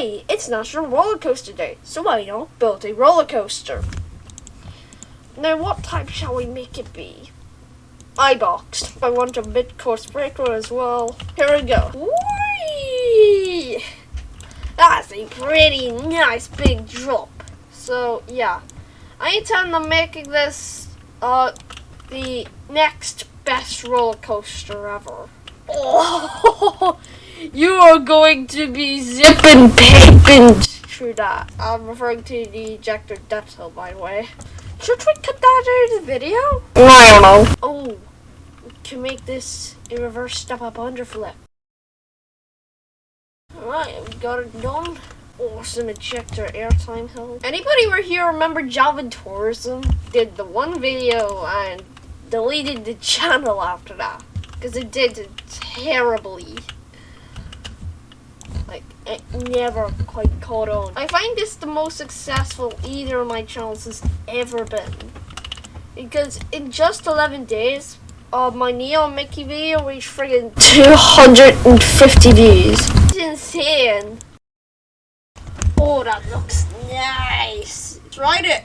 Hey, it's National Roller Coaster Day, so why not build a roller coaster? Now, what type shall we make it be? I boxed. I want a mid-course breaker as well. Here we go. Whee! That's a pretty nice big drop. So, yeah. I intend on making this uh, the next best roller coaster ever. Oh, you are going to be zipping paping through that. I'm referring to the ejector death depth by the way. Should we cut that out of the video? No, I don't know. Oh, we can make this a reverse step up underflip. Alright, we got it done. Awesome ejector airtime hill. Anybody were here remember Javan Tourism? Did the one video and deleted the channel after that. Because it did terribly. It never quite caught on. I find this the most successful either of my channels has ever been. Because in just 11 days, uh, my Neon Mickey video reached friggin' 250 views. It's insane. Oh, that looks nice. Tried it.